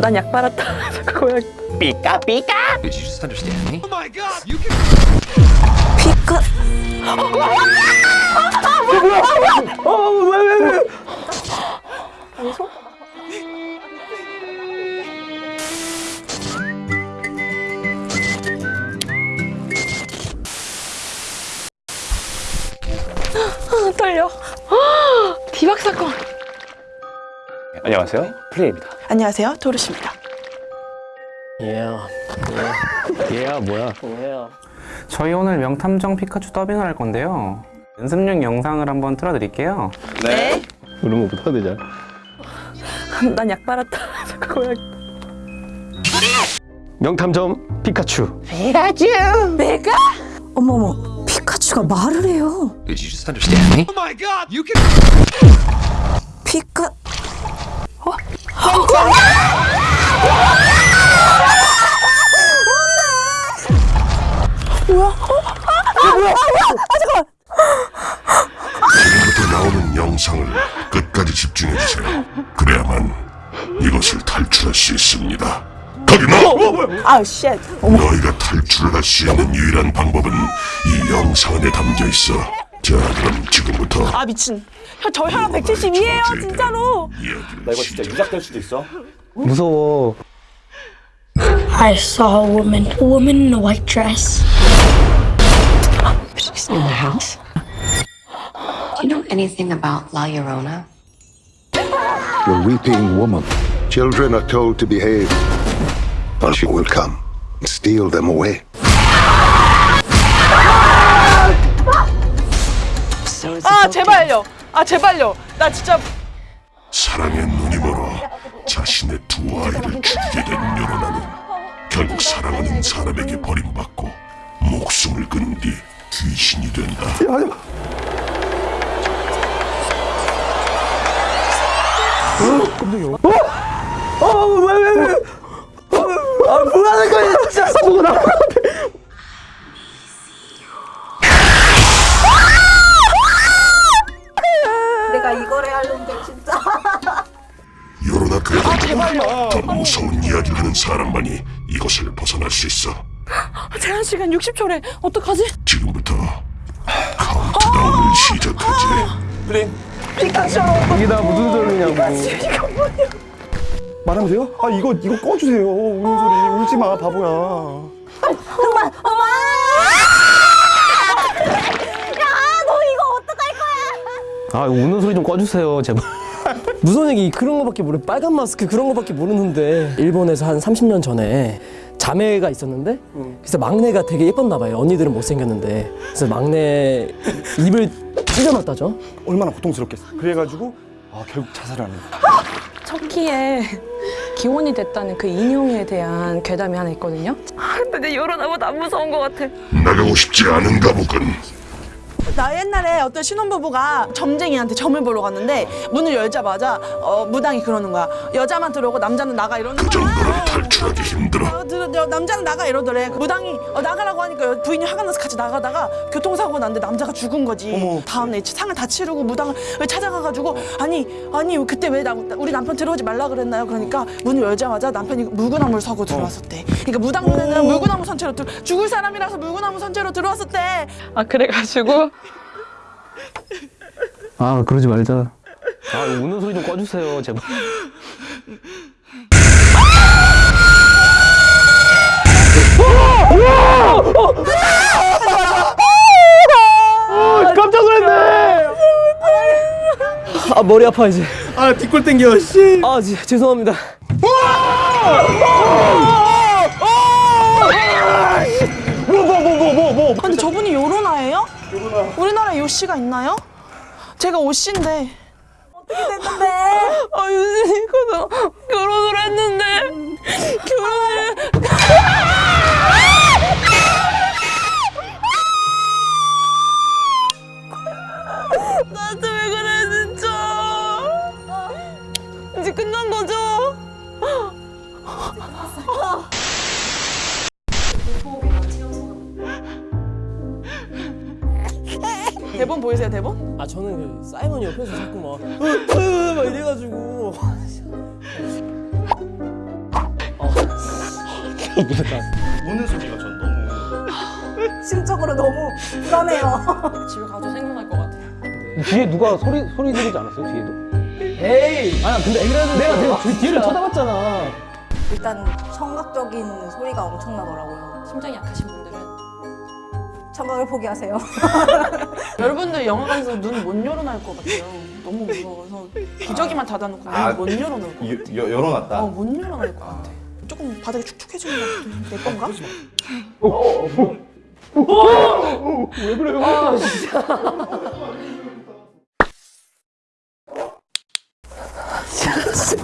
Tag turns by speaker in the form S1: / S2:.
S1: 난약 빨았다. 고양
S2: 삐까 삐까
S3: Did you just understand me?
S1: 피카. 아, 떨려. 디박 사건.
S2: 안녕하세요 플레이입니다
S1: 안녕하세요, 도르시입니다.
S4: 얘야 얘야 뭐야 얘야
S5: 저희 오늘 명탐정 피카츄 더빙을 할 건데요. 연습용 영상을 한번 틀어드릴게요.
S1: 네.
S4: 그런 거 못하대
S1: 잘난약 빨았다. 고양
S4: 명탐정 피카츄
S1: 내가? 어머머, 피카츄가 말을 해요.
S3: Did you just understand me?
S1: 피카.
S6: 지금부터 영상을 끝까지 집중해 주세요. 그래야만 이것을 탈출할 수 있습니다. 거기 너!
S1: 아우 shit.
S6: 너희가 탈출을 할 수 있는 유일한 방법은 이 영상 안에 담겨 있어. 자, 그럼 지금부터
S1: 아 미친. 혀, 저 혈압 172예요, 진짜로.
S6: 이야기를
S2: 나 이거 진짜 유작될 수도 있어
S4: 무서워
S7: I saw a woman, a woman in a white dress.
S8: She's in the house. Anything about La Llorona?
S9: The weeping woman. Children are told to behave, or she will come and steal them away.
S1: 아 제발요. 아 제발요. 나 진짜
S6: 사랑의 눈이 멀어 자신의 두 아이를 죽이게 된 요로나는 결국 사랑하는 사람에게 버림받고 목숨을 건뒤 귀신이 된다.
S1: 내가 이걸 해야 하는데 진짜.
S6: 요로나 그래도 더 무서운 이야기를 하는 사람만이 이것을 벗어날 수 있어.
S1: 제한 시간 60초래. 어떡하지?
S6: 지금부터 카운트다운을 시작하지.
S1: 피카츄.
S4: 이게 다 무슨 소리냐고
S2: 말하면 돼요? 아 이거 이거 꺼주세요 우는 소리 울지 마 바보야.
S1: 엄마. 야, 너 이거 어떡할 거야?
S4: 아 우는 소리 좀 꺼주세요 제발 무서운 얘기 그런 거밖에 모르 빨간 마스크 그런 거밖에 모르는데 일본에서 한 30년 전에 자매가 있었는데 그래서 막내가 되게 예뻤나 봐요 언니들은 못생겼는데 그래서 막내 입을 찢어놨다죠
S2: 얼마나 고통스럽겠어 그래가지고 아 결국 자살을 하는 거야
S1: 터키에 기원이 됐다는 그 인용에 대한 괴담이 하나 있거든요. 아, 근데 요런하고 안 무서운 것 같아.
S6: 나가고 싶지 않은가 보군.
S1: 나 옛날에 어떤 신혼부부가 점쟁이한테 점을 보러 갔는데 문을 열자마자 어, 무당이 그러는 거야. 여자만 들어오고 남자는 나가 이러는
S6: 그
S1: 거야.
S6: 정도로 탈출하기 힘들어.
S1: 어, 들- 여- 남자는 나가 이러더래. 그 무당이 어, 나가라고 하니까 여- 부인이 화가 나서 같이 나가다가 교통사고가 났는데 남자가 죽은 거지. 다음날 상을 다 치르고 무당을 찾아가가지고 아니 아니 그때 왜 나, 우리 남편 들어오지 말라 그랬나요? 그러니까 문을 열자마자 남편이 물구나무를 서고 들어왔었대. 그러니까 무당 눈에는 물구나무 선체로 들, 죽을 사람이라서 물구나무 선체로 들어왔었대. 아 그래가지고
S4: 아 그러지 말자. 아 우는 소리 좀 꺼주세요 제발. 깜짝 놀랐네. 아 머리 아파 이제.
S2: 아 뒷골 땡겨 씨.
S4: 아 지, 죄송합니다.
S1: 근데 저분이? 우리나라에 요씨가 있나요? 제가 오씨인데 어떻게 됐는데? 아 유진이가 결혼을 했는데 결혼을 대본 보이세요 대본?
S4: 아 저는 그 사이먼 옆에서 자꾸 막, 으, 으, 막 이래가지고 이러다.
S2: 우는 소리가 전 너무
S10: 심적으로 너무 불안해요.
S1: 집에 가도 생각날 것 같아.
S4: 뒤에 누가 소리 소리 지르지 않았어요? 뒤에도? 에이. 아니 근데 내가 내가 뒤- 뒤를 쳐다봤잖아.
S10: 일단 청각적인 소리가 엄청나더라고요.
S1: 심장이 약하신 분들은
S10: 청각을 포기하세요.
S1: 여러분들 영화관에서 눈 못 열어놓을 것 같아요. 너무 무서워서 기저귀만 닫아놓고
S2: 아,
S1: 눈못 열어놓을 것 같아.
S2: 여, 열어놨다.
S1: 어, 못 열어놓을 것 같아. 조금 바닥이 축축해지는 것 같아. 내 건가?
S4: 왜 그래요? 아 진짜.